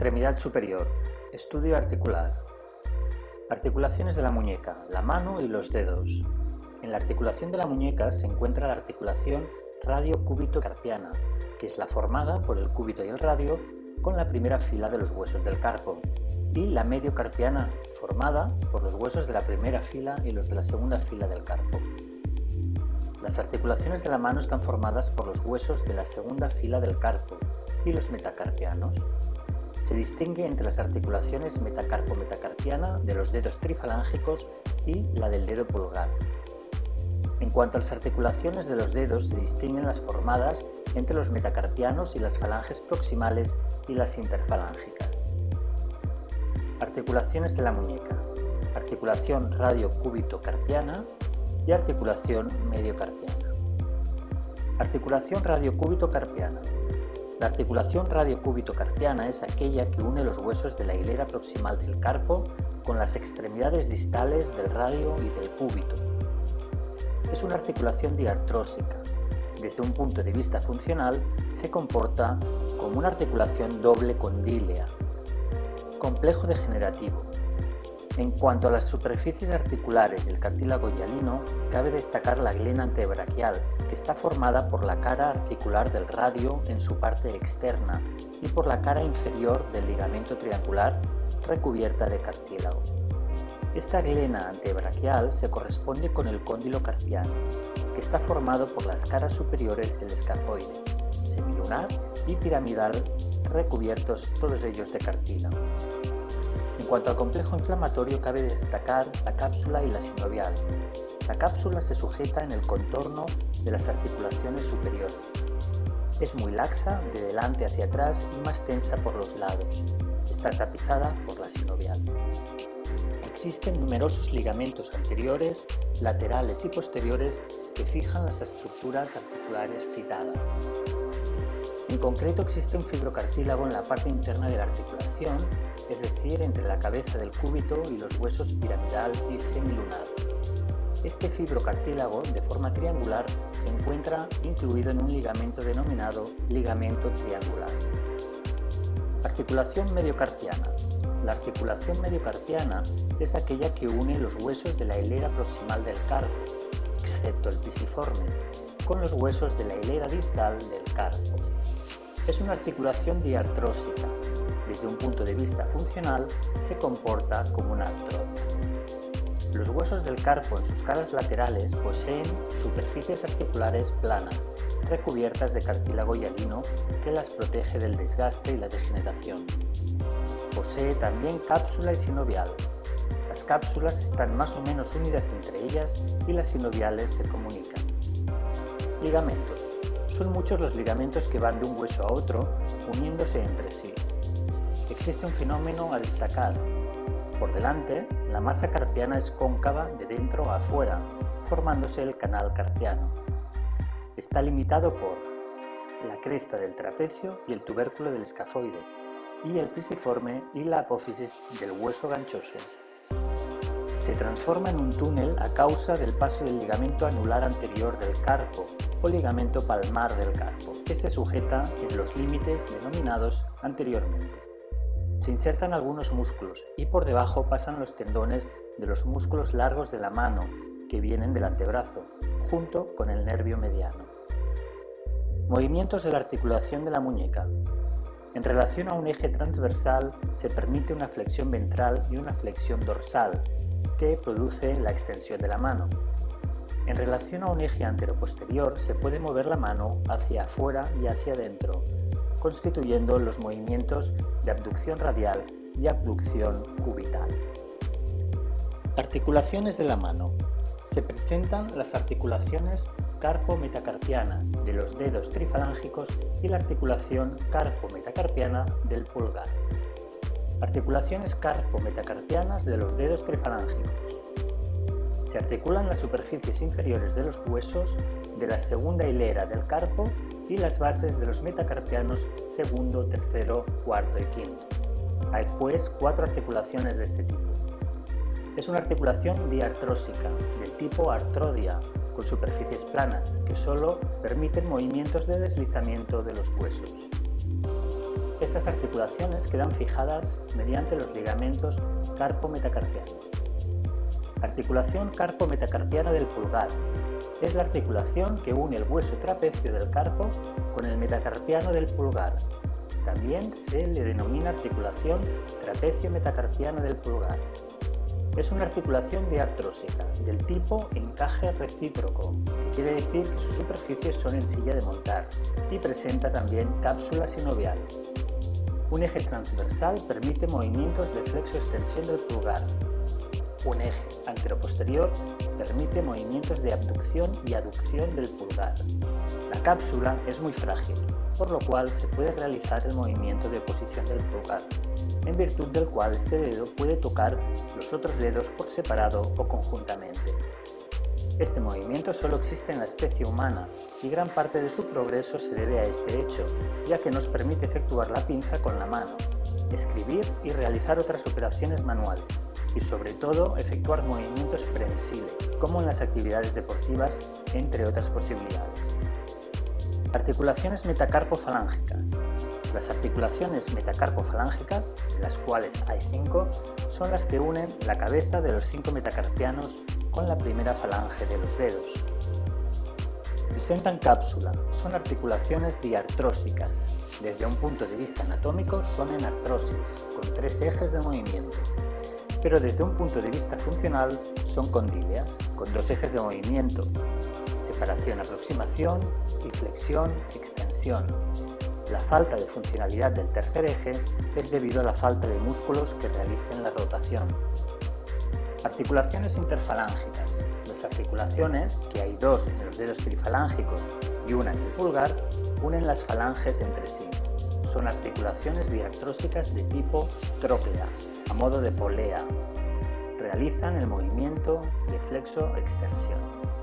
Extremidad superior. Estudio articular. Articulaciones de la muñeca, la mano y los dedos. En la articulación de la muñeca se encuentra la articulación radio-cúbito-carpiana, que es la formada por el cúbito y el radio con la primera fila de los huesos del carpo, y la mediocarpiana, formada por los huesos de la primera fila y los de la segunda fila del carpo. Las articulaciones de la mano están formadas por los huesos de la segunda fila del carpo y los metacarpianos. Se distingue entre las articulaciones metacarpo-metacarpiana de los dedos trifalángicos y la del dedo pulgar. En cuanto a las articulaciones de los dedos, se distinguen las formadas entre los metacarpianos y las falanges proximales y las interfalángicas. Articulaciones de la muñeca. Articulación radiocúbito-carpiana y articulación mediocarpiana. Articulación radiocúbito-carpiana. La articulación radiocúbito-carpiana es aquella que une los huesos de la hilera proximal del carpo con las extremidades distales del radio y del cúbito. Es una articulación diartrósica. Desde un punto de vista funcional, se comporta como una articulación doble condílea. Complejo degenerativo. En cuanto a las superficies articulares del cartílago hialino, cabe destacar la glena antebraquial, que está formada por la cara articular del radio en su parte externa y por la cara inferior del ligamento triangular recubierta de cartílago. Esta glena antebraquial se corresponde con el cóndilo carpiano, que está formado por las caras superiores del escafoides, semilunar y piramidal, recubiertos todos ellos de cartílago. En cuanto al complejo inflamatorio, cabe destacar la cápsula y la sinovial. La cápsula se sujeta en el contorno de las articulaciones superiores. Es muy laxa de delante hacia atrás y más tensa por los lados. Está tapizada por la sinovial. Existen numerosos ligamentos anteriores, laterales y posteriores que fijan las estructuras articulares citadas. En concreto existe un fibrocartílago en la parte interna de la articulación, es decir, entre la cabeza del cúbito y los huesos piramidal y semilunar. Este fibrocartílago, de forma triangular, se encuentra incluido en un ligamento denominado ligamento triangular. Articulación mediocarpiana. La articulación mediocarpiana es aquella que une los huesos de la hilera proximal del carpo, excepto el pisiforme, con los huesos de la hilera distal del carpo. Es una articulación diartrósica. Desde un punto de vista funcional, se comporta como una artrosis. Los huesos del carpo en sus caras laterales poseen superficies articulares planas, recubiertas de cartílago hialino que las protege del desgaste y la degeneración. Posee también cápsula y sinovial. Las cápsulas están más o menos unidas entre ellas y las sinoviales se comunican. Ligamentos. Son muchos los ligamentos que van de un hueso a otro, uniéndose entre sí. Existe un fenómeno a destacar. Por delante, la masa carpiana es cóncava de dentro a afuera, formándose el canal carpiano. Está limitado por la cresta del trapecio y el tubérculo del escafoides, y el pisiforme y la apófisis del hueso ganchoso. Se transforma en un túnel a causa del paso del ligamento anular anterior del carpo o ligamento palmar del carpo, que se sujeta en los límites denominados anteriormente. Se insertan algunos músculos y por debajo pasan los tendones de los músculos largos de la mano, que vienen del antebrazo, junto con el nervio mediano. Movimientos de la articulación de la muñeca. En relación a un eje transversal se permite una flexión ventral y una flexión dorsal, que produce la extensión de la mano. En relación a un eje antero-posterior se puede mover la mano hacia afuera y hacia adentro, constituyendo los movimientos de abducción radial y abducción cubital. Articulaciones de la mano. Se presentan las articulaciones carpo-metacarpianas de los dedos trifalángicos y la articulación carpo-metacarpiana del pulgar. Articulaciones carpo-metacarpianas de los dedos trifalángicos. Se articulan las superficies inferiores de los huesos de la segunda hilera del carpo y las bases de los metacarpianos segundo, tercero, cuarto y quinto. Hay pues cuatro articulaciones de este tipo. Es una articulación diartrósica, del tipo artrodia, con superficies planas, que solo permiten movimientos de deslizamiento de los huesos. Es Estas articulaciones quedan fijadas mediante los ligamentos carpo-metacarpiano. Articulación carpo-metacarpiana del pulgar. Es la articulación que une el hueso trapecio del carpo con el metacarpiano del pulgar. También se le denomina articulación trapecio-metacarpiana del pulgar. Es una articulación diartrósica, del tipo encaje recíproco, que quiere decir que sus superficies son en silla de montar, y presenta también cápsula sinovial. Un eje transversal permite movimientos de flexo-extensión del pulgar. Un eje anteroposterior permite movimientos de abducción y aducción del pulgar. La cápsula es muy frágil, por lo cual se puede realizar el movimiento de posición del pulgar, en virtud del cual este dedo puede tocar los otros dedos por separado o conjuntamente. Este movimiento solo existe en la especie humana y gran parte de su progreso se debe a este hecho, ya que nos permite efectuar la pinza con la mano, escribir y realizar otras operaciones manuales, y sobre todo efectuar movimientos prensiles, como en las actividades deportivas, entre otras posibilidades. Articulaciones metacarpofalángicas. Las articulaciones metacarpofalángicas, de las cuales hay cinco, son las que unen la cabeza de los cinco metacarpianos con la primera falange de los dedos. Presentan cápsula, son articulaciones diartrósicas. Desde un punto de vista anatómico son en artrosis, con tres ejes de movimiento. Pero desde un punto de vista funcional son condíleas, con dos ejes de movimiento, separación-aproximación y flexión-extensión. La falta de funcionalidad del tercer eje es debido a la falta de músculos que realicen la rotación. Articulaciones interfalángicas. Las articulaciones, que hay dos en los dedos trifalángicos y una en el pulgar, unen las falanges entre sí. Son articulaciones diartrósicas de tipo tróclea, a modo de polea. Realizan el movimiento de flexo-extensión.